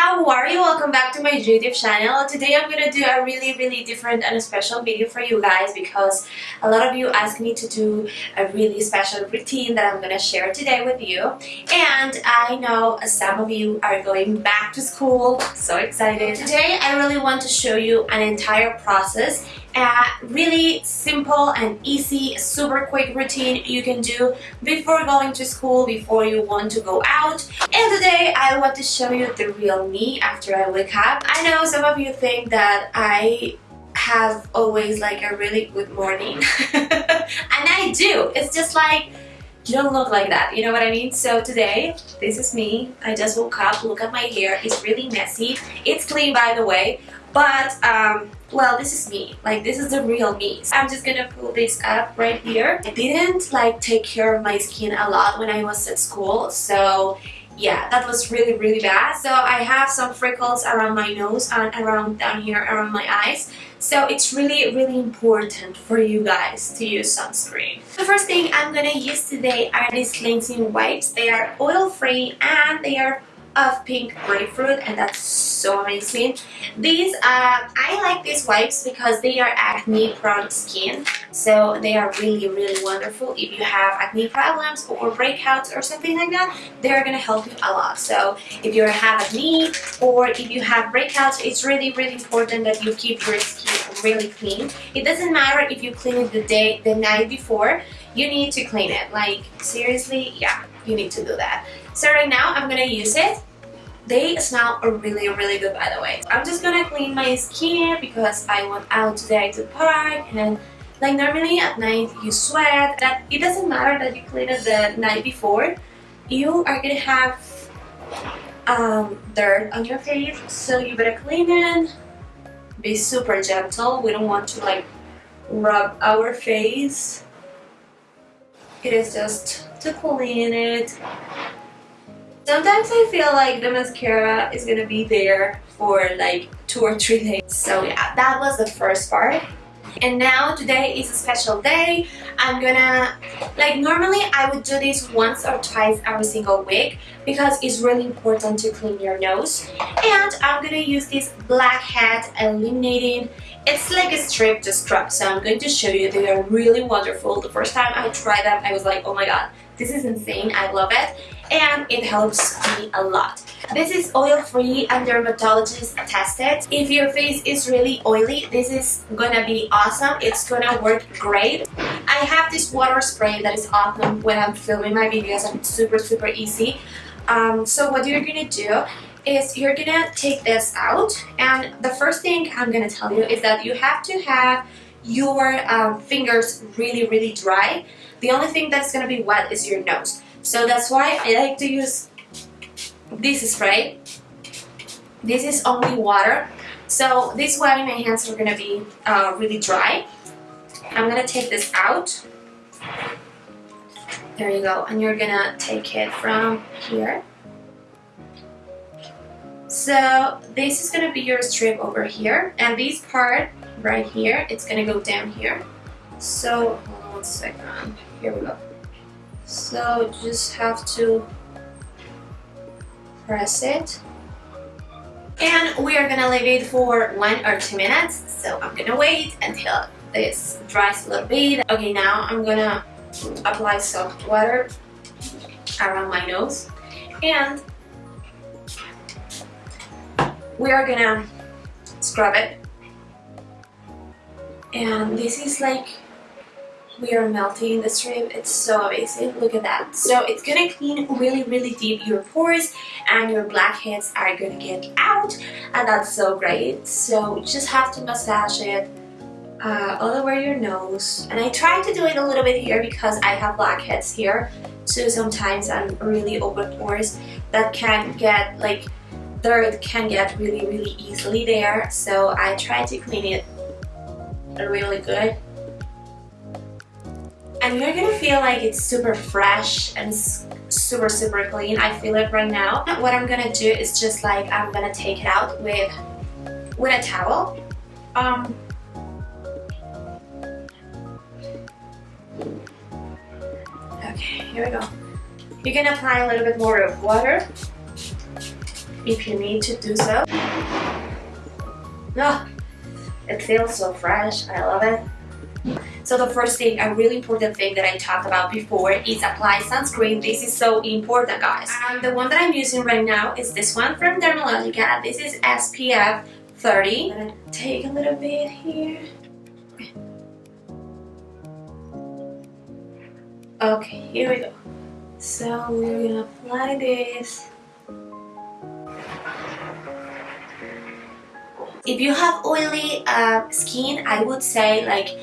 how are you? Welcome back to my YouTube channel. Today I'm gonna do a really really different and a special video for you guys because a lot of you asked me to do a really special routine that I'm gonna share today with you and I know some of you are going back to school so excited. Today I really want to show you an entire process a really simple and easy, super quick routine you can do before going to school, before you want to go out. And today I want to show you the real me after I wake up. I know some of you think that I have always like a really good morning. and I do. It's just like you don't look like that you know what I mean so today this is me I just woke up look at my hair it's really messy it's clean by the way but um well this is me. Like this is the real me. So I'm just gonna pull this up right here. I didn't like take care of my skin a lot when I was at school. So yeah that was really really bad. So I have some freckles around my nose and around down here around my eyes. So it's really really important for you guys to use sunscreen. The first thing I'm gonna use today are these cleansing wipes. They are oil free and they are of pink grapefruit and that's so amazing. These, uh, I like these wipes because they are acne prone skin so they are really really wonderful. If you have acne problems or breakouts or something like that they're gonna help you a lot. So if you have acne or if you have breakouts it's really really important that you keep your skin really clean. It doesn't matter if you clean it the day the night before you need to clean it. Like seriously yeah you need to do that. So right now I'm gonna use it. They smell really really good by the way. I'm just gonna clean my skin because I went out today to park and like normally at night you sweat. That it doesn't matter that you clean it the night before. You are gonna have um, dirt on your face so you better clean it. Be super gentle. We don't want to like rub our face. It is just to clean it. Sometimes I feel like the mascara is gonna be there for like two or three days. So yeah that was the first part. And now today is a special day. I'm gonna like normally I would do this once or twice every single week because it's really important to clean your nose. And I'm gonna use this blackhead illuminating it's like a strip to scrub. So I'm going to show you. They are really wonderful. The first time I tried them I was like oh my god this is insane I love it and it helps me a lot this is oil-free and dermatologist tested. If your face is really oily, this is gonna be awesome. It's gonna work great. I have this water spray that is awesome when I'm filming my videos and it's super super easy. Um, so what you're gonna do is you're gonna take this out and the first thing I'm gonna tell you is that you have to have your um, fingers really really dry. The only thing that's gonna be wet is your nose. So that's why I like to use this spray. This is only water. So this way my hands are gonna be uh, really dry. I'm gonna take this out. There you go. And you're gonna take it from here. So this is gonna be your strip over here. And this part right here, it's gonna go down here. So, one second. Here we go. So just have to press it. And we are gonna leave it for one or two minutes. So I'm gonna wait until this dries a little bit. Okay now I'm gonna apply some water around my nose. And we are gonna scrub it. And this is like we are melting the strip it's so amazing. Look at that. So it's gonna clean really really deep your pores and your blackheads are gonna get out and that's so great. So just have to massage it uh, all over your nose. And I try to do it a little bit here because I have blackheads here so sometimes I'm really open pores that can get like dirt can get really really easily there. So I try to clean it really good and you're gonna feel like it's super fresh and super super clean I feel it right now what I'm gonna do is just like I'm gonna take it out with with a towel um okay here we go you can apply a little bit more of water if you need to do so. Oh, it feels so fresh. I love it. So the first thing, a really important thing that I talked about before is apply sunscreen. This is so important, guys. And the one that I'm using right now is this one from Dermalogica. This is SPF 30. I'm gonna take a little bit here. Okay, here we go. So we're gonna apply this. If you have oily uh, skin, I would say like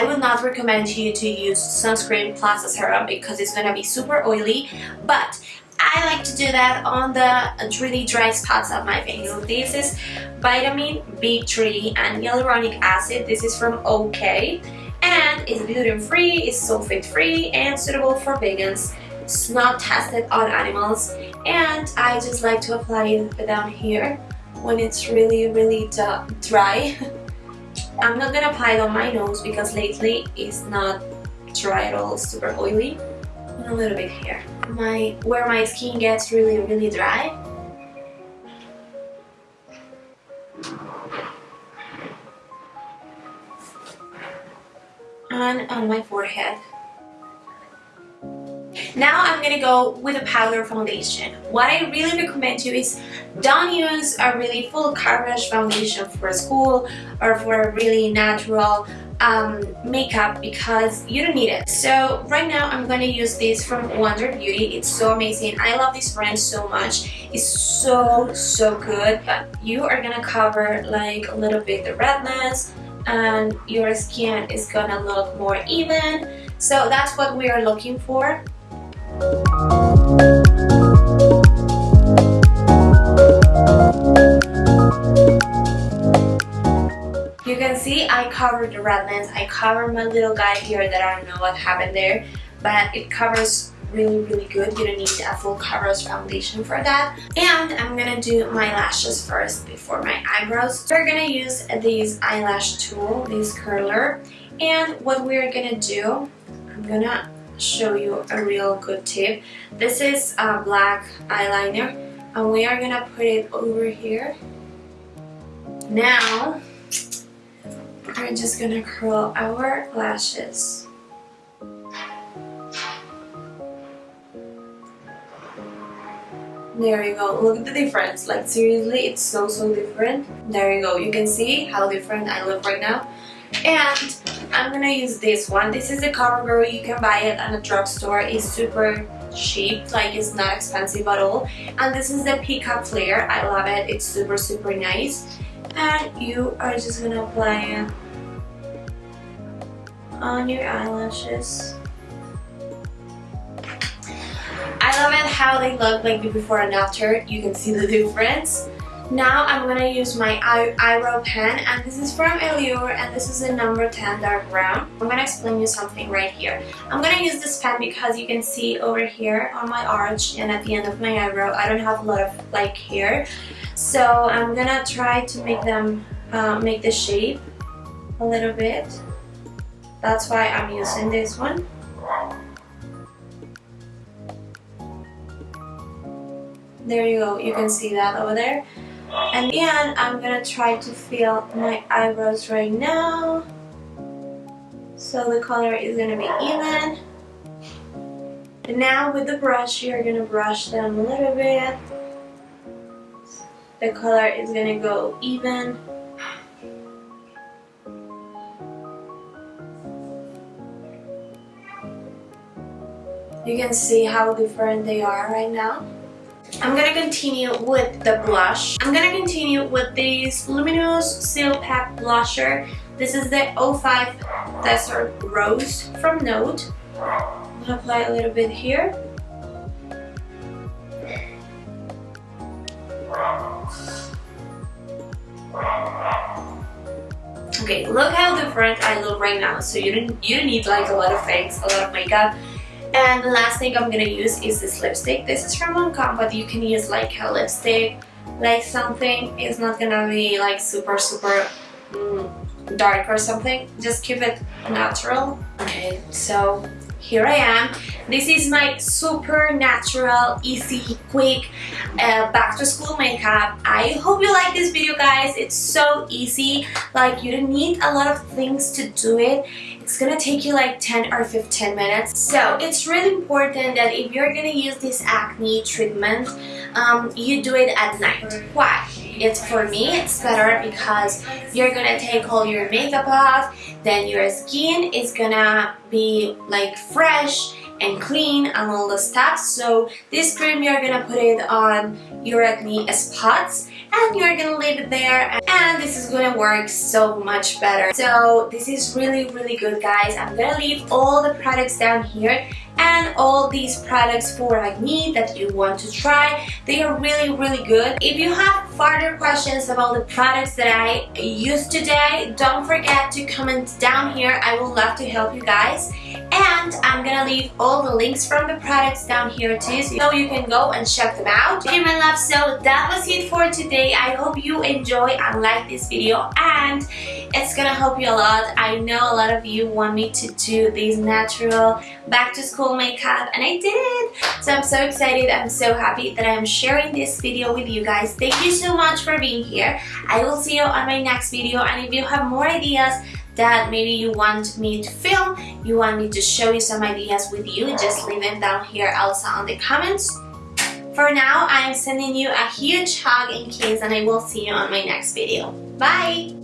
I would not recommend you to use sunscreen plus a serum because it's gonna be super oily but I like to do that on the really dry spots of my face. This is vitamin B3 and hyaluronic acid. This is from OK and it's gluten-free, it's sulfate-free and suitable for vegans. It's not tested on animals and I just like to apply it down here when it's really really dry I'm not gonna apply it on my nose because lately it's not dry at all, super oily. And a little bit here. My Where my skin gets really, really dry. And on my forehead. Now I'm gonna go with a powder foundation. What I really recommend you is don't use a really full coverage foundation for school or for a really natural um, makeup because you don't need it. So right now I'm to use this from Wander Beauty. It's so amazing. I love this brand so much. It's so, so good. But you are to cover like a little bit the redness and your skin is to look more even. So that's what we are looking for. You can see I covered the redness, I covered my little guy here that I don't know what happened there, but it covers really really good. You don't need a full coverage foundation for that. And I'm gonna do my lashes first before my eyebrows. We're gonna use this eyelash tool, this curler. And what we're gonna do, I'm gonna show you a real good tip. This is a black eyeliner and we are gonna put it over here. Now, we're just gonna curl our lashes. There you go. Look at the difference. Like seriously, it's so so different. There you go. You can see how different I look right now. And I'm gonna use this one. This is the CoverGirl. You can buy it at a drugstore. It's super cheap, like it's not expensive at all. And this is the Peacock Flare. I love it. It's super super nice. And you are just gonna apply it on your eyelashes. I love it how they look like before and after. You can see the difference. Now I'm gonna use my eye eyebrow pen and this is from Allure and this is a number 10 dark brown. I'm gonna explain you something right here. I'm gonna use this pen because you can see over here on my arch and at the end of my eyebrow I don't have a lot of like hair. So I'm gonna try to make them uh, make the shape a little bit. That's why I'm using this one. There you go, you can see that over there. And then I'm gonna try to fill my eyebrows right now. So the color is gonna be even. And now with the brush, you're gonna brush them a little bit. The color is gonna go even. You can see how different they are right now. I'm gonna continue with the blush. I'm gonna continue with this Luminous Seal Pack Blusher. This is the 05 Desert Rose from Note. I'm gonna apply a little bit here. Okay, look how different I look right now. So you don't you don't need like a lot of things, a lot of makeup. And the last thing I'm gonna use is this lipstick. This is from Lancome, but you can use like a lipstick, like something. It's not gonna be like super, super mm, dark or something. Just keep it natural. Okay, so here I am. This is my super natural, easy, quick uh, back to school makeup. I hope you like this video guys. It's so easy. Like you don't need a lot of things to do it. It's gonna take you like 10 or 15 minutes. So it's really important that if you're gonna use this acne treatment, um, you do it at night. Why? It's for me, it's better because you're gonna take all your makeup off, then your skin is gonna be like fresh and clean and all the stuff. So this cream you're gonna put it on your acne spots and you're gonna leave it there and this is gonna work so much better so this is really really good guys I'm gonna leave all the products down here and all these products for acne that you want to try. They are really really good. If you have further questions about the products that I used today don't forget to comment down here. I would love to help you guys. And I'm gonna leave all the links from the products down here too so you can go and check them out. Okay my love so that was it for today. I hope you enjoy and like this video. And it's gonna help you a lot I know a lot of you want me to do these natural back to school makeup and I did so I'm so excited I'm so happy that I'm sharing this video with you guys thank you so much for being here I will see you on my next video and if you have more ideas that maybe you want me to film, you want me to show you some ideas with you, just leave them down here also on the comments. For now, I am sending you a huge hug and kiss and I will see you on my next video. Bye!